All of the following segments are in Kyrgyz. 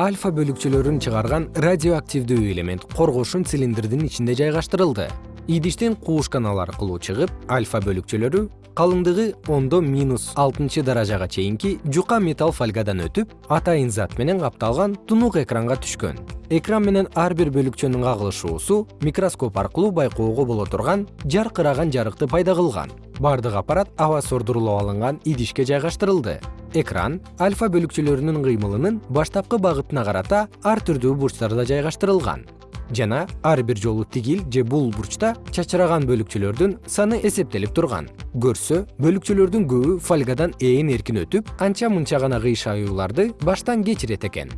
альфа бөлүкчөлөрүн чыгарган радиоактивдүү элемент коргошун цилиндрдин ичинде жайгаштырылды. Идиштен кууш аркылуу чыгып альфа бөлүкчөлөрү калыңдыгы ондо минус алтынчы даражага чейинки жука металл фольгадан өтүп атайын зат менен капталган тунук экранга түшкөн. Экран менен ар бир бөлүкчөнүн кагылышуусу микроскоп аркылуу байкоого боло турган жаркыраган жарыкты пайда кылган. Бардык аппарат аба сордурулуп алынган идишке жайгаштырылды экран альфа бөлүкчөлөрүнүн кыймылынын баштапкы багытына карата ар түрдүү бурчтарда жайгаштырылган. Жана ар бир жолу тигил же бул бурчта чачыраган бөлүкчөлөрдүн саны эсептелип турган. Көрсө бөлүкчөлөрдүн көбү фольгадан ээн эркин өтүп анча мынча гана кыйшаюуларды баштан кечирет экен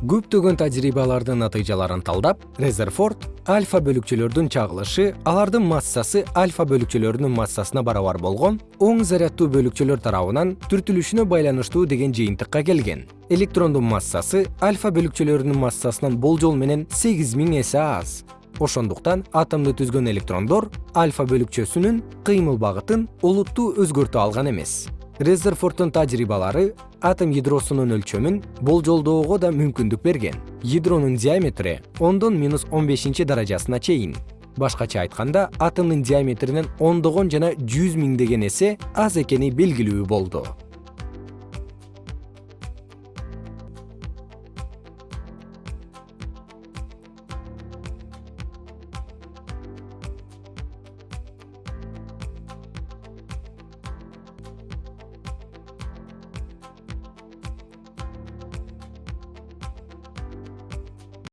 көптөгөн тажрыйбалардын натыйжаларын талдап резерфорд альфа бөлүкчөлөрдүн чагылышы алардын массасы альфа бөлүкчөлөрүнүн массасына барабар болгон оң заряддуу бөлүкчөлөр тарабынан түртүлүшүнө байланыштуу деген жыйынтыкка келген. Электрондун массасы альфа бөлүкчөлөрүнүн массасынан болжол менен сегиз миң эсе аз. Ошондуктан атомду түзгөн электрондор альфа бөлүкчөсүнүн кыймыл багытын олуттуу өзгөртө алган эмес резерфорддун тажрыйбалары атом ядросунун өлчөмүн болжолдоого да мүмкүндүк берген. Ядронун диаметри ондон минус он бешинчи даражасына чейин. Башкача айтканда атомдун диаметринен ондогон жана жүз миңдеген эсе аз экени белгилүү болду